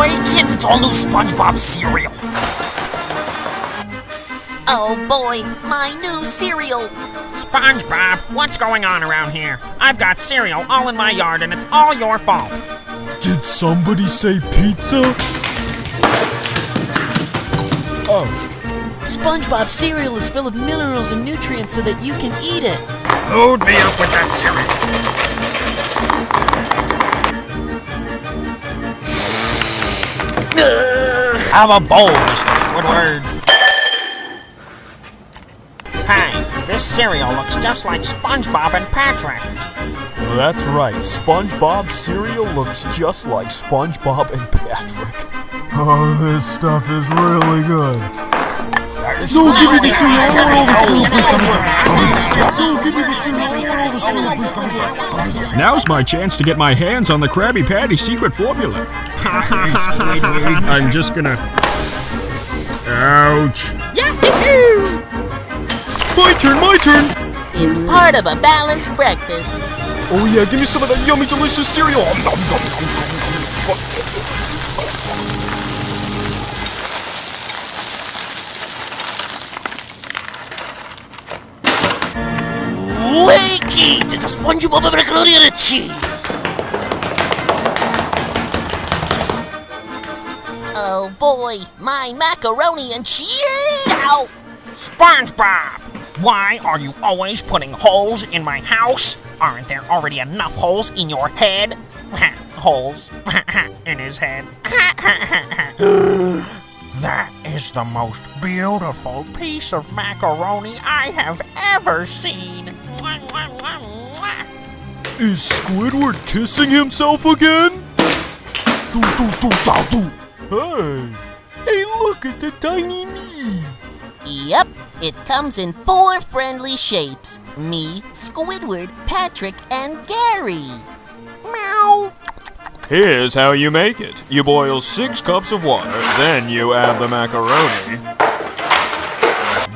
boy! Kids, it's all new SpongeBob cereal! Oh boy, my new cereal! SpongeBob, what's going on around here? I've got cereal all in my yard and it's all your fault. Did somebody say pizza? Oh, SpongeBob cereal is full of minerals and nutrients so that you can eat it. Load me up with that cereal. Have a bowl, Mr. Squidward. Hey, this cereal looks just like SpongeBob and Patrick. that's right. SpongeBob cereal looks just like SpongeBob and Patrick. Oh, this stuff is really good. Don't give me the cereal, Now's my chance to get my hands on the Krabby Patty secret formula. I'm just gonna. Ouch. My turn, my turn! It's part of a balanced breakfast. Oh yeah, give me some of that yummy, delicious cereal. A SpongeBob macaroni and cheese! Oh boy, my macaroni and cheese! Ow! SpongeBob! Why are you always putting holes in my house? Aren't there already enough holes in your head? holes in his head. that is the most beautiful piece of macaroni I have ever seen. Is Squidward kissing himself again? Do, do, do, da, do. Hey! Hey, look, it's a tiny me! Yep, it comes in four friendly shapes. Me, Squidward, Patrick, and Gary. Meow. Here's how you make it. You boil six cups of water, then you add the macaroni.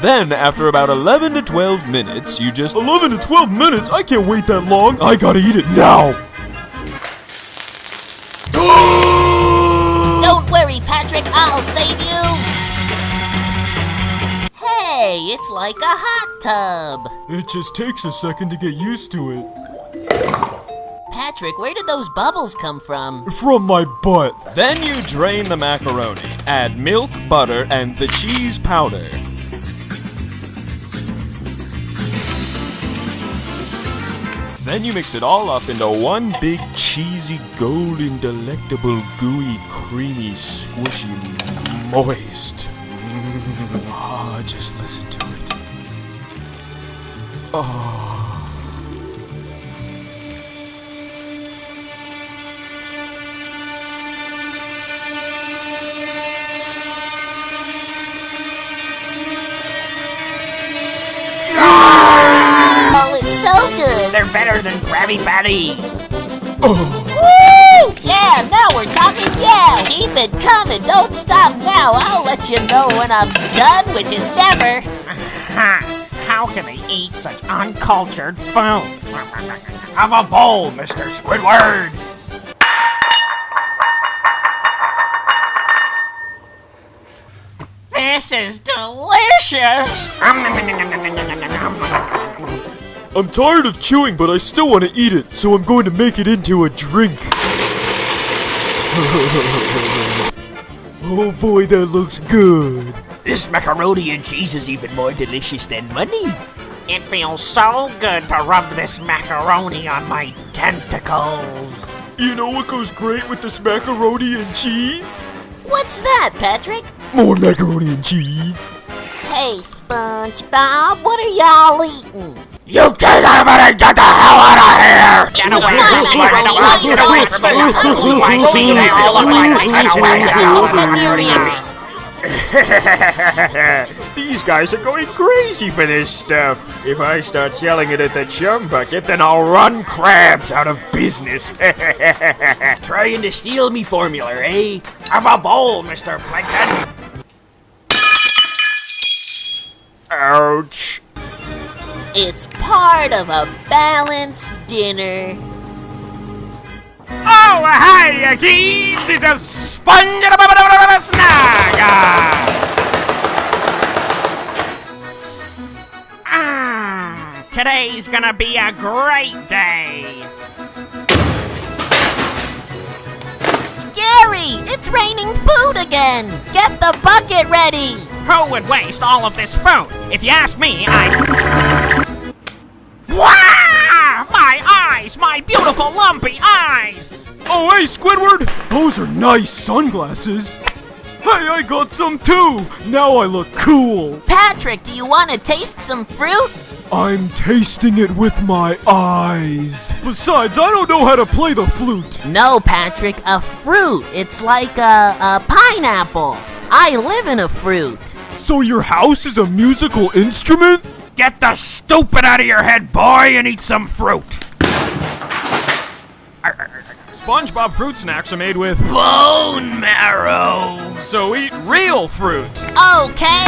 Then, after about 11 to 12 minutes, you just 11 to 12 minutes? I can't wait that long! I gotta eat it now! Don't worry, Patrick, I'll save you. Hey, it's like a hot tub. It just takes a second to get used to it. Patrick, where did those bubbles come from? From my butt. Then you drain the macaroni, add milk, butter, and the cheese powder. Then you mix it all up into one big cheesy, golden, delectable, gooey, creamy, squishy, moist. Ah, just listen to it. Oh, They're better than Krabby Patties. Woo! Yeah, now we're talking yeah. Keep it coming. Don't stop now. I'll let you know when I'm done, which is never. How can they eat such uncultured food? Have a bowl, Mr. Squidward! This is delicious! I'm tired of chewing, but I still want to eat it, so I'm going to make it into a drink. oh boy, that looks good. This macaroni and cheese is even more delicious than money. It feels so good to rub this macaroni on my tentacles. You know what goes great with this macaroni and cheese? What's that, Patrick? More macaroni and cheese. Hey, SpongeBob, what are y'all eating? You can't have it and get the hell out of here! Get away from me! Get away Get away from me! They all look like Get away! Get away! These guys are going crazy for this stuff. If I start selling it at the chum bucket, then I'll run Krabs out of business. Trying to steal me formula, eh? Have a bowl, Mr. Plankton! It's part of a balanced dinner. Oh, hi, kids! Is a sponge snag. Ah, today's gonna be a great day. Gary, it's raining food again. Get the bucket ready. Who would waste all of this food? If you ask me, I. Wow! My eyes! My beautiful lumpy eyes! Oh, hey, Squidward! Those are nice sunglasses. Hey, I got some too! Now I look cool! Patrick, do you want to taste some fruit? I'm tasting it with my eyes. Besides, I don't know how to play the flute. No, Patrick, a fruit. It's like a, a pineapple. I live in a fruit. So your house is a musical instrument? Get the stupid out of your head, boy, and eat some fruit! SpongeBob fruit snacks are made with, Bone marrow! so eat real fruit. Okay.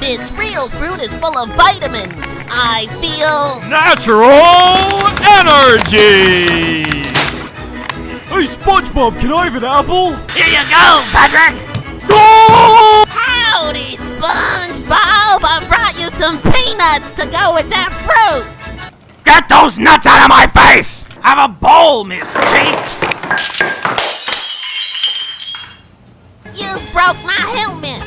This real fruit is full of vitamins. I feel. Natural energy! Hey, SpongeBob, can I have an apple? Here you go, Patrick! Howdy, SpongeBob! I brought you some peanuts to go with that fruit. Get those nuts out of my face! Have a bowl, Miss Cheeks! You broke my helmet.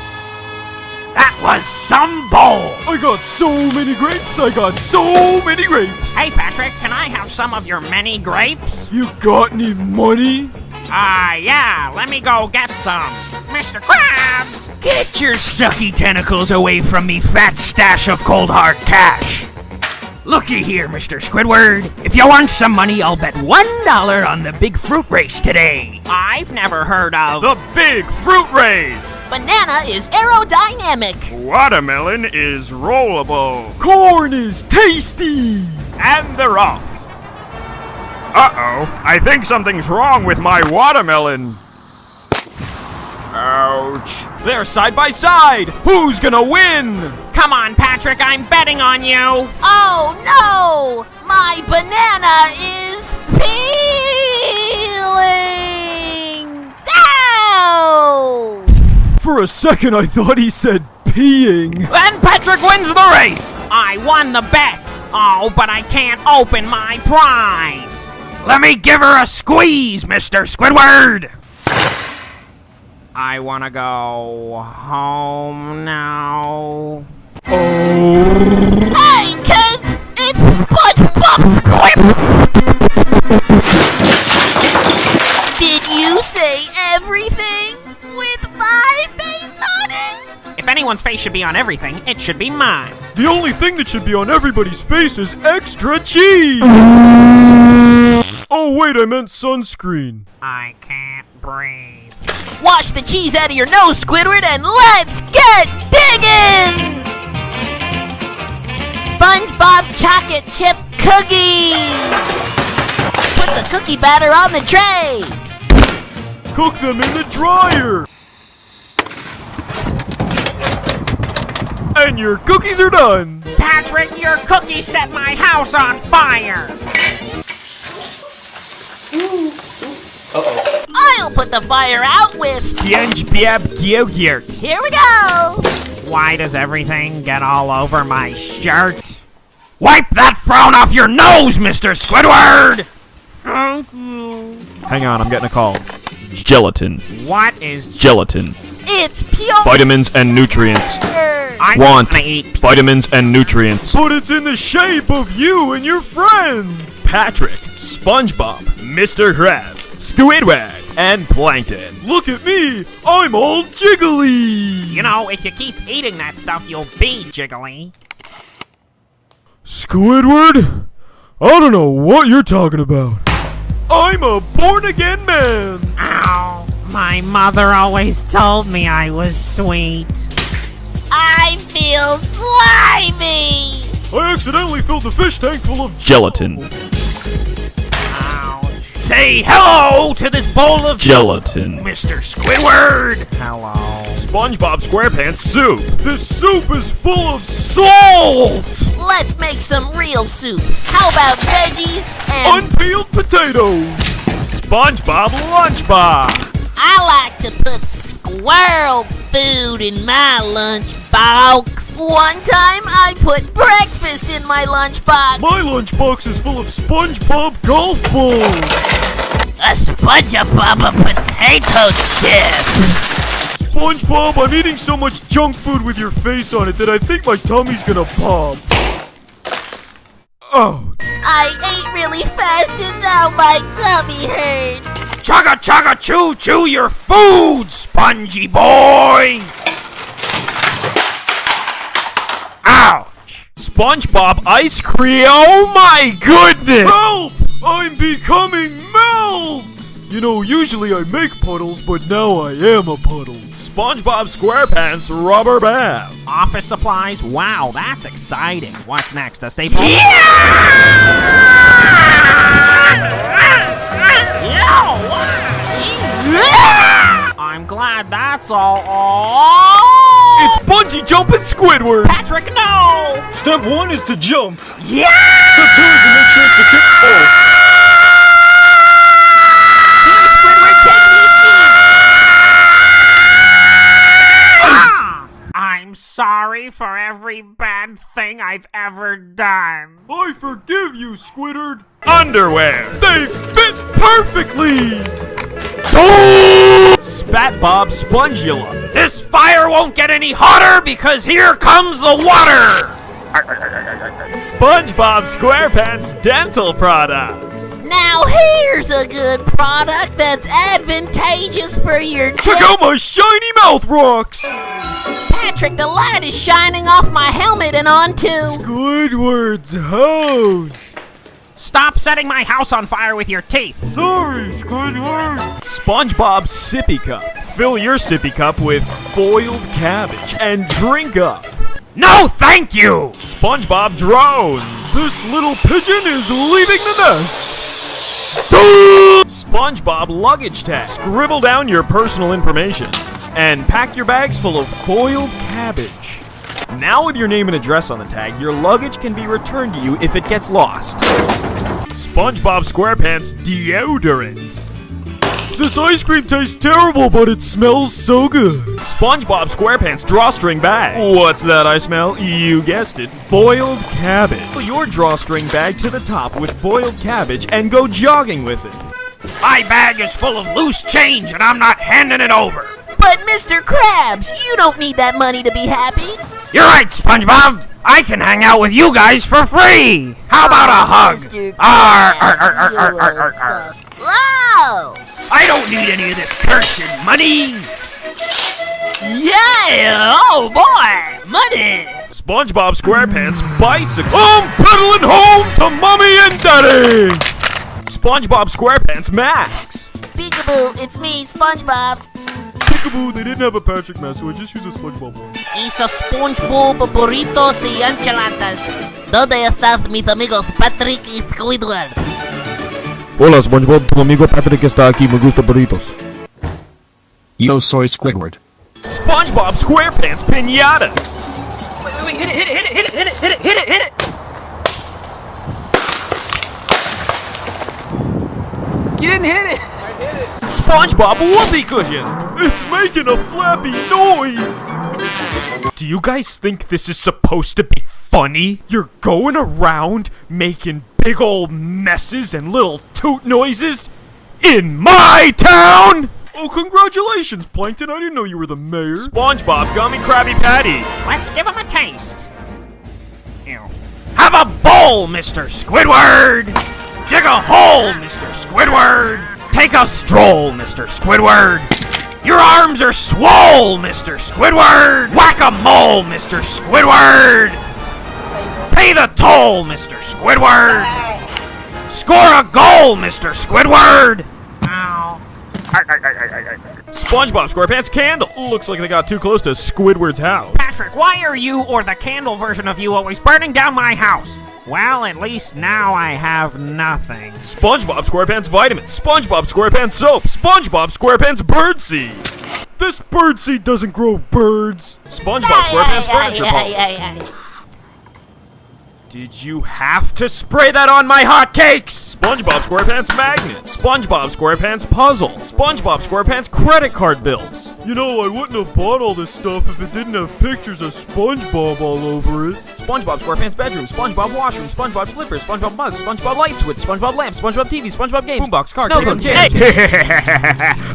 That was some bowl! I got so many grapes, I got so many grapes. Hey, Patrick, can I have some of your many grapes? You got any money? Ah, yeah, let me go get some. Mr. Krabs! Get your sucky tentacles away from me, fat stash of cold hard cash! Looky here, Mr. Squidward. If you want some money, I'll bet one dollar on the big fruit race today. I've never heard of The big fruit race! Banana is aerodynamic. Watermelon is rollable. Corn is tasty. And they're off. Uh-oh, I think something's wrong with my watermelon. Ouch. They're side by side. Who's gonna win? Come on, Patrick, I'm betting on you. Oh no! My banana is peeling. Ow! For a second, I thought he said peeing. Then Patrick wins the race. I won the bet. Oh, but I can't open my prize. Let me give her a squeeze, Mr. Squidward. I want to go home now. Oh. Hey kids! It's SpongeBob SquidWard! Did you say everything with my face on it? If anyone's face should be on everything, it should be mine. The only thing that should be on everybody's face is extra cheese. Oh wait, I meant sunscreen. I can't breathe. Wash the cheese out of your nose, Squidward, and let's get digging! SpongeBob chocolate chip cookie! Put the cookie batter on the tray! Cook them in the dryer. And your cookies are done. Patrick, your cookie set my house on fire. I'll put the fire out with. SpongeBob yogurt. Here we go! Why does everything get all over my shirt? Wipe that frown off your nose, Mr. Squidward! Thank you. Hang on, I'm getting a call. Gelatin. What is Gelatin. It's pure. Vitamins and nutrients. I Want wanna eat? vitamins and nutrients. But it's in the shape of you and your friends. Patrick, SpongeBob, Mr. Krabs, Squidward, and Plankton. Look at me. I'm all jiggly. You know, if you keep eating that stuff, you'll be jiggly. Squidward? I don't know what you're talking about. I'm a born again man. Ow. My mother always told me I was sweet. I feel slimy! I accidentally filled the fish tank full of Gelatin. Ow. Say hello to this bowl of Gelatin. Mr. Squidward. Hello. SpongeBob SquarePants soup. This soup is full of salt. Let's make some real soup. How about veggies and Unpeeled potatoes. SpongeBob Lunchbox. I like to put squirrel food in my lunchbox. One time I put breakfast in my lunchbox. My lunchbox is full of SpongeBob golf balls. A SpongeBob potato chip. SpongeBob, I'm eating so much junk food with your face on it that I think my tummy's gonna pop. Oh, I ate really fast and now my tummy hurts. Chugga chugga chew chew your food, spongy boy! Ouch! SpongeBob ice cream. Oh my goodness! help! I'm becoming melt! You know, usually I make puddles, but now I am a puddle. SpongeBob SquarePants Rubber Band. Office supplies? Wow, that's exciting. What's next? A staple? Yeah! I'm glad that's all. Oh! It's bungee jumping Squidward! Patrick, no! Step one is to jump. Yeah! Step two is to make sure it's a kick. Oh, Here, Squidward, take me Ah! I'm sorry for every bad thing I've ever done. I forgive you, Squidward. Underwear. They fit perfectly. Spat Bob Spongula. This fire won't get any hotter because here comes the water! SpongeBob SquarePants Dental Products. Now here's a good product that's advantageous for your teeth. Check out my shiny mouth rocks. Patrick, the light is shining off my helmet and onto. Squidward's house. Stop setting my house on fire with your teeth! Sorry, Squidward. SpongeBob Sippy Cup. Fill your sippy cup with boiled cabbage and drink up. No, thank you! SpongeBob Drones. This little pigeon is leaving the nest. SpongeBob Luggage Tag. Scribble down your personal information and pack your bags full of boiled cabbage. Now, with your name and address on the tag, your luggage can be returned to you if it gets lost. SpongeBob SquarePants Deodorant. This ice cream tastes terrible, but it smells so good. SpongeBob SquarePants drawstring bag. What's that I smell? You guessed it. Boiled cabbage. Fill your drawstring bag to the top with boiled cabbage and go jogging with it. My bag is full of loose change and I'm not handing it over! But Mr. Krabs, you don't need that money to be happy. You're right, SpongeBob! I can hang out with you guys for free! How about a hug? Mr. Arr, Krabs, arr, arr, arr, you arr, little arr, arr. sus. Wow! I don't need any of this cursed money! Yeah! Oh boy! Money! SpongeBob SquarePants bicycle. I'm pedaling home to mommy and daddy. SpongeBob SquarePants masks. Peekaboo, it's me, SpongeBob. Peekaboo, they didn't have a Patrick mask, so I just used a SpongeBob one. a SpongeBob burritos y enchiladas. ¿Dónde estás, mis amigos Patrick y Squidward? Hola SpongeBob, tu amigo Patrick está aquí, me gusta burritos. Yo soy Squidward. SpongeBob SquarePants pinatas. You didn't hit it. SpongeBob whoopee cushion. It's making a flappy noise. Do you guys think this is supposed to be funny? You're going around making big old messes and little toot noises in my town? Oh, congratulations, Plankton. I didn't know you were the mayor. SpongeBob Gummy Krabby Patty. Let's give him a taste. Ew. Have a bowl, Mr. Squidward! Dig a hole, Mr. Squidward! Take a stroll, Mr. Squidward! Your arms are swole, Mr. Squidward! Whack a mole, Mr. Squidward! Pay the toll, Mr. Squidward! Score a goal, Mr. Squidward! Ow. SpongeBob SquarePants candle. Looks like they got too close to Squidward's house. Patrick, why are you or the candle version of you always burning down my house? Well, at least now I have nothing. SpongeBob SquarePants vitamins. SpongeBob SquarePants soap. SpongeBob SquarePants birdseed. This birdseed doesn't grow birds. SpongeBob SquarePants furniture polish. Did you have to spray that on my hotcakes? SpongeBob SquarePants magnet, SpongeBob SquarePants puzzle, SpongeBob SquarePants credit card bills. You know, I wouldn't have bought all this stuff if it didn't have pictures of SpongeBob all over it. SpongeBob SquarePants bedroom, SpongeBob washroom, SpongeBob slippers, SpongeBob mugs, SpongeBob light switch, SpongeBob lamp, SpongeBob TV, SpongeBob games, boombox, car, Snow Lego, cone, jam.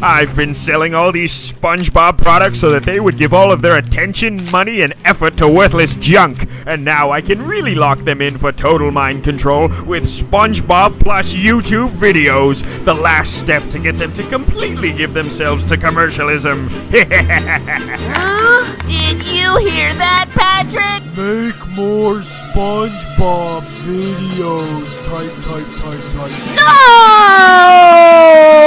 I've been selling all these SpongeBob products so that they would give all of their attention, money, and effort to worthless junk. And now I can really lock them in for total mind control with SpongeBob plus YouTube videos. The last step to get them to completely give themselves to commercialism. huh? Did you hear that, Patrick? Make more SpongeBob videos. Type, type, type, type. huh?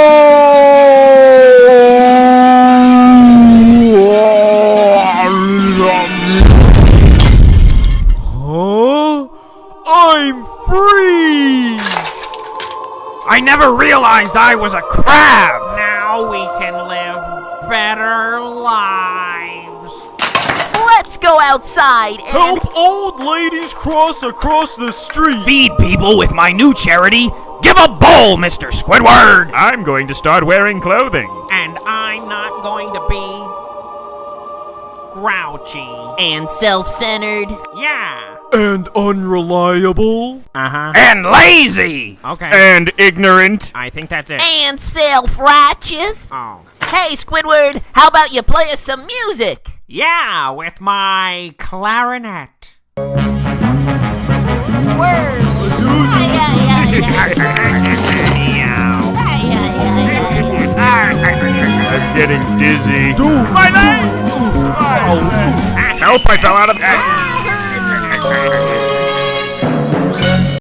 Never realized I was a crab! Now we can live better lives. Let's go outside and Help old ladies cross across the street. Feed people with my new charity. Give a bowl, Mr. Squidward! I'm going to start wearing clothing. And I'm not going to be grouchy. and self-centered. Yeah. And unreliable. Uh-huh. And lazy! Okay. And ignorant. I think that's it. And self-righteous. Oh. Hey, Squidward, how about you play us some music? Yeah, with my clarinet. I'm getting dizzy. Dude, My leg! Help, I fell out of... Bye.